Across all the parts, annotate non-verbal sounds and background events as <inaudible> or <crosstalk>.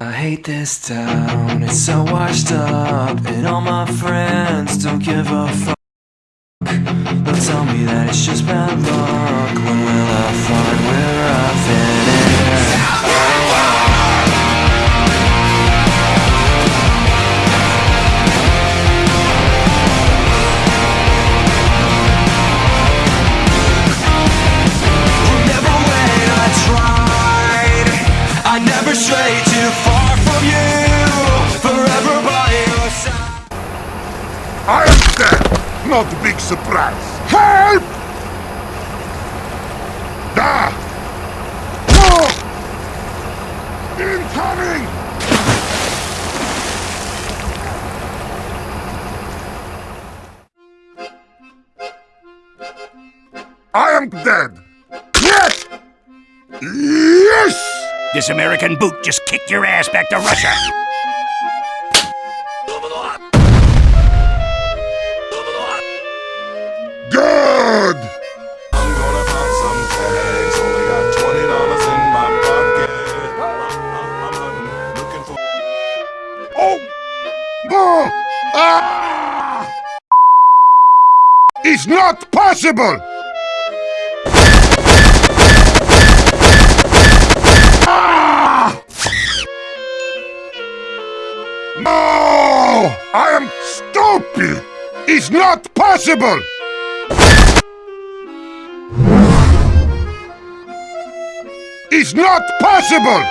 I hate this town, it's so washed up, and all my friends don't give a fuck. They'll tell me that it's just bad luck. When will I find where I fit in? Far from you. Forever by your side. I am dead! Not a big surprise. Help! Da! No! Incoming! I am dead! Yes! Yes! This American boot just kicked your ass back to Russia. Good! I'm gonna pop some tags. Only got twenty dollars in my pocket. Looking for. Oh! Oh! Ah! It's not possible! No! I am stupid! It's not possible! It's not possible!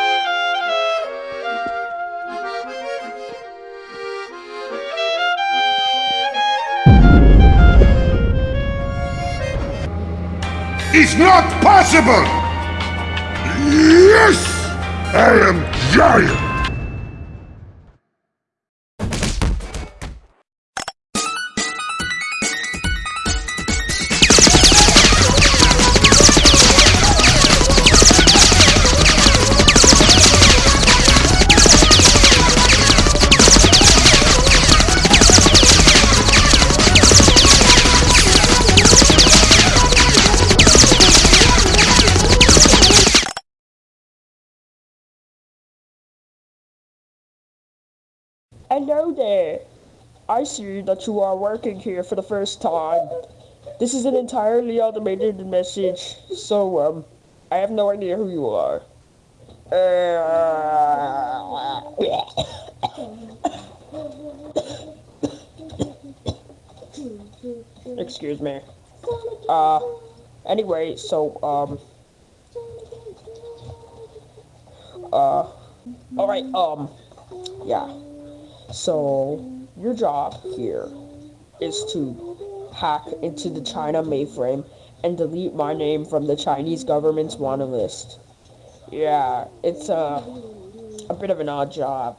It's not possible! Yes! I am giant! Hello there. I see that you are working here for the first time. This is an entirely automated message, so um, I have no idea who you are. <coughs> Excuse me. Uh, anyway, so um, uh, all right, um, yeah. So, your job here is to hack into the China mainframe and delete my name from the Chinese government's wanted list. Yeah, it's a, a bit of an odd job,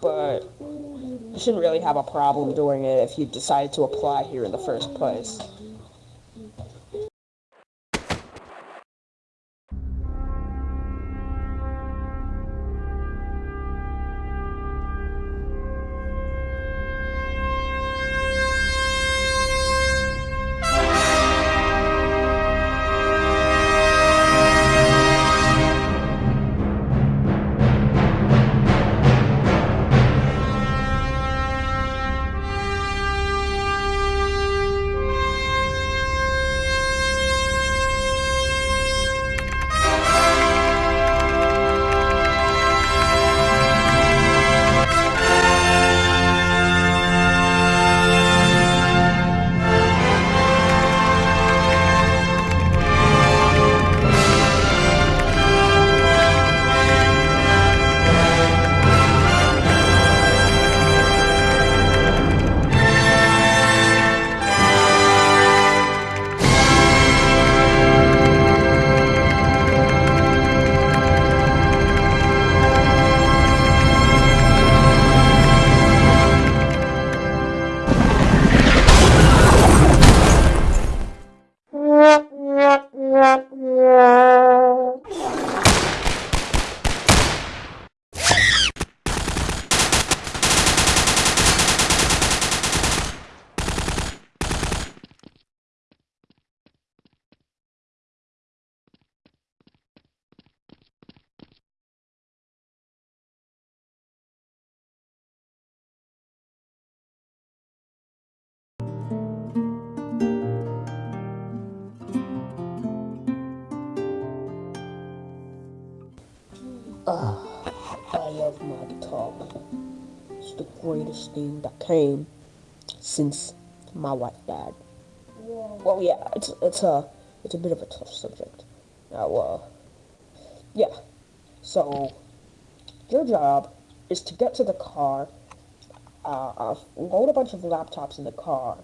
but you shouldn't really have a problem doing it if you decided to apply here in the first place. I love my guitar. It's the greatest thing that came since my wife died. Well, yeah, it's it's a it's a bit of a tough subject. Now, uh, yeah. So, your job is to get to the car, uh, uh, load a bunch of laptops in the car,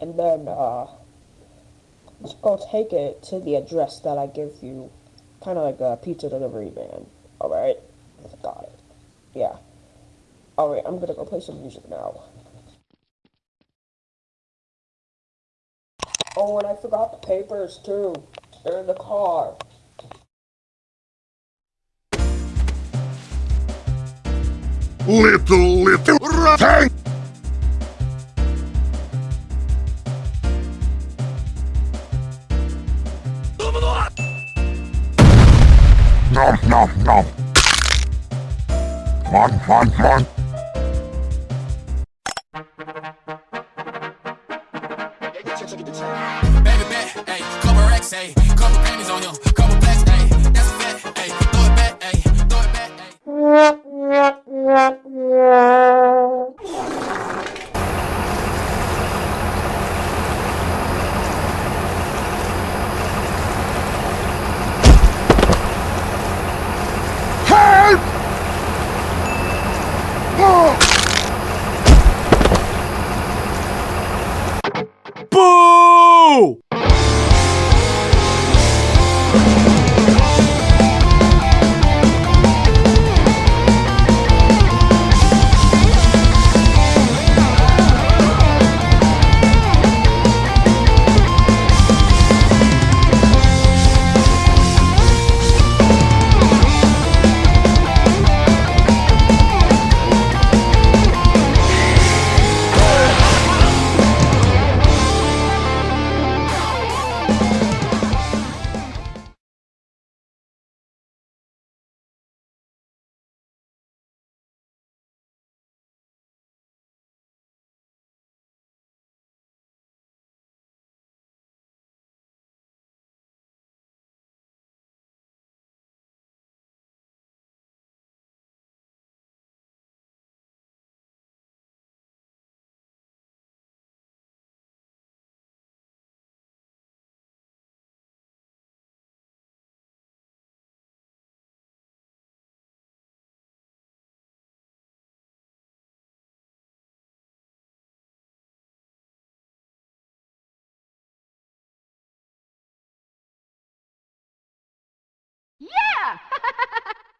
and then uh, go take it to the address that I give you, kind of like a pizza delivery man. All right, got it. Yeah. All right, I'm gonna go play some music now. Oh, and I forgot the papers too. They're in the car. Little, little rat. Nom, nom, nom. Come on, come